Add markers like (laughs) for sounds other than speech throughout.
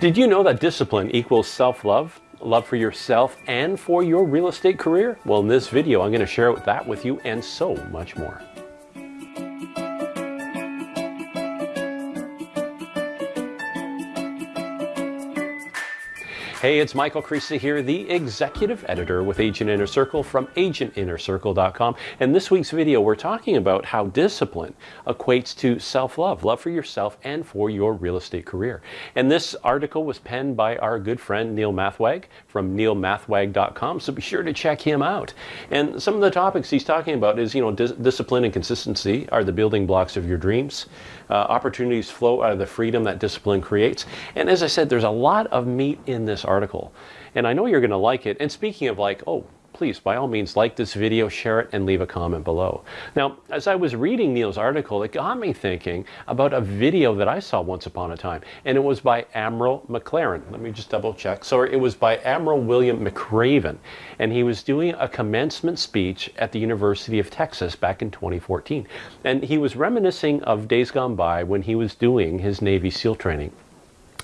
Did you know that discipline equals self-love? Love for yourself and for your real estate career? Well, in this video, I'm going to share that with you and so much more. Hey, it's Michael Crisa here, the executive editor with Agent Inner Circle from agentinnercircle.com. And this week's video, we're talking about how discipline equates to self-love, love for yourself and for your real estate career. And this article was penned by our good friend Neil Mathweg from neilmathweg.com, so be sure to check him out. And some of the topics he's talking about is, you know, dis discipline and consistency are the building blocks of your dreams. Uh, opportunities flow out of the freedom that discipline creates. And as I said, there's a lot of meat in this article. And I know you're going to like it. And speaking of like, oh, please, by all means, like this video, share it, and leave a comment below. Now, as I was reading Neil's article, it got me thinking about a video that I saw once upon a time, and it was by Admiral McLaren. Let me just double check. So it was by Admiral William McRaven, and he was doing a commencement speech at the University of Texas back in 2014. And he was reminiscing of days gone by when he was doing his Navy SEAL training.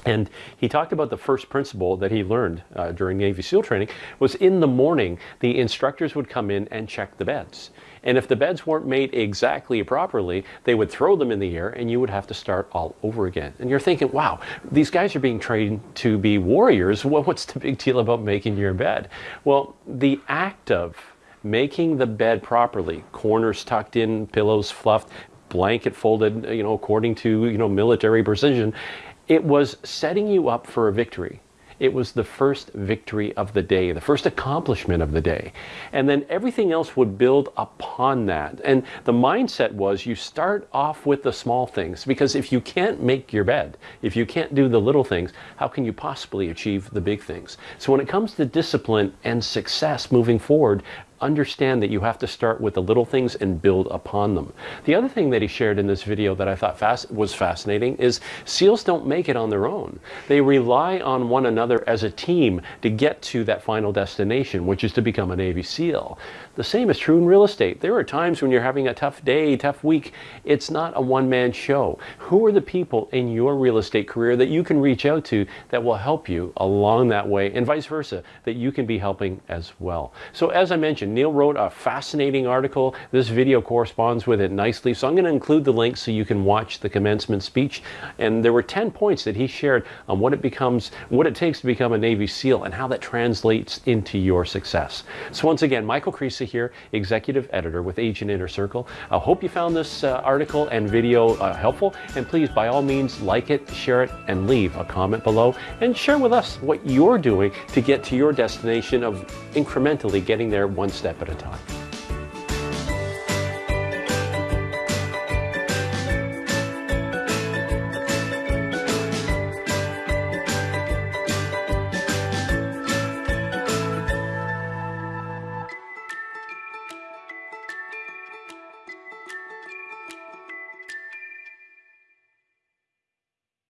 And he talked about the first principle that he learned uh, during Navy SEAL training was in the morning, the instructors would come in and check the beds. And if the beds weren't made exactly properly, they would throw them in the air and you would have to start all over again. And you're thinking, wow, these guys are being trained to be warriors. Well, (laughs) what's the big deal about making your bed? Well, the act of making the bed properly, corners tucked in, pillows fluffed, blanket folded, you know, according to, you know, military precision, it was setting you up for a victory. It was the first victory of the day, the first accomplishment of the day. And then everything else would build upon that. And the mindset was you start off with the small things because if you can't make your bed, if you can't do the little things, how can you possibly achieve the big things? So when it comes to discipline and success moving forward, understand that you have to start with the little things and build upon them. The other thing that he shared in this video that I thought fast, was fascinating is SEALs don't make it on their own. They rely on one another as a team to get to that final destination, which is to become a Navy SEAL. The same is true in real estate. There are times when you're having a tough day, tough week. It's not a one-man show. Who are the people in your real estate career that you can reach out to that will help you along that way and vice versa, that you can be helping as well. So as I mentioned, Neil wrote a fascinating article. This video corresponds with it nicely. So I'm going to include the link so you can watch the commencement speech. And there were 10 points that he shared on what it becomes, what it takes to become a Navy SEAL and how that translates into your success. So once again, Michael Crisa here, Executive Editor with Agent Inner Circle. I hope you found this uh, article and video uh, helpful. And please, by all means, like it, share it, and leave a comment below. And share with us what you're doing to get to your destination of incrementally getting there one step at a time.